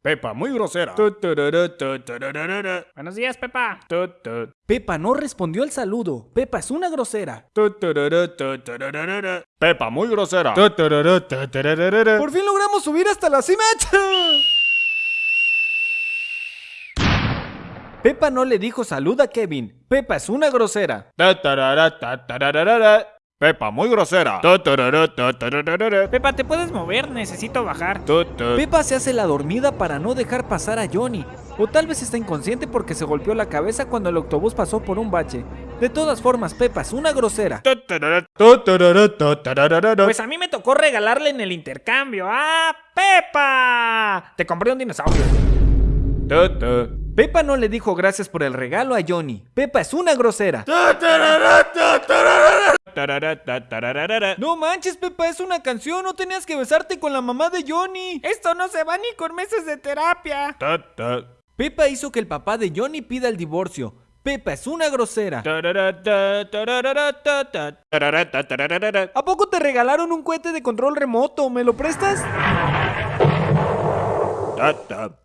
Pepa, muy grosera. Buenos días, Pepa. Pepa no respondió al saludo. Pepa es una grosera. Pepa, muy grosera. Por fin logramos subir hasta la cima. Pepa no le dijo salud a Kevin. Pepa es una grosera. Pepa, muy grosera. Pepa, ¿te puedes mover? Necesito bajar. Pepa se hace la dormida para no dejar pasar a Johnny. O tal vez está inconsciente porque se golpeó la cabeza cuando el autobús pasó por un bache. De todas formas, Pepa es una grosera. Pues a mí me tocó regalarle en el intercambio. ¡Ah, Pepa! Te compré un dinosaurio. Pepa no le dijo gracias por el regalo a Johnny. Pepa es una grosera. No manches, Pepa, es una canción. No tenías que besarte con la mamá de Johnny. Esto no se va ni con meses de terapia. Pepa hizo que el papá de Johnny pida el divorcio. Pepa es una grosera. ¿A poco te regalaron un cohete de control remoto? ¿Me lo prestas?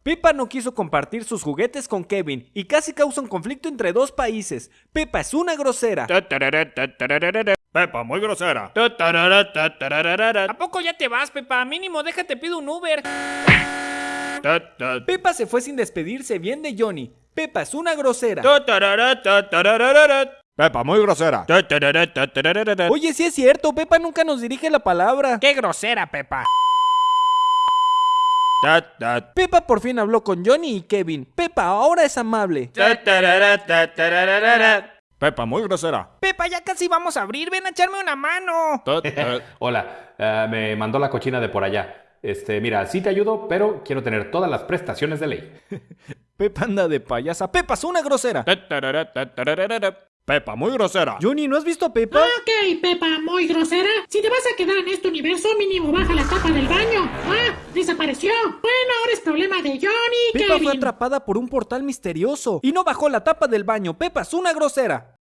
Pepa no quiso compartir sus juguetes con Kevin y casi causa un conflicto entre dos países. Pepa es una grosera. Pepa, muy grosera. ¿A poco ya te vas, Pepa? Mínimo déjate pido un Uber. Pepa se fue sin despedirse bien de Johnny. Pepa es una grosera. Pepa, muy grosera. Oye, sí es cierto, Pepa nunca nos dirige la palabra. ¡Qué grosera, Pepa! Pepa por fin habló con Johnny y Kevin. Pepa ahora es amable. Pepa, muy grosera. Pepa, ya casi vamos a abrir. Ven a echarme una mano. Hola, eh, me mandó la cochina de por allá. Este, mira, sí te ayudo, pero quiero tener todas las prestaciones de ley. Pepa anda de payasa. Pepa es una grosera. Pepa, muy grosera. Johnny, ¿no has visto a Pepa? Ok, Pepa, muy grosera. Si te vas a quedar en este universo, mínimo baja la tapa del baño. Ah, desapareció. Bueno, ahora es problema de Johnny. Pepa Kevin. fue atrapada por un portal misterioso y no bajó la tapa del baño. Pepa es una grosera.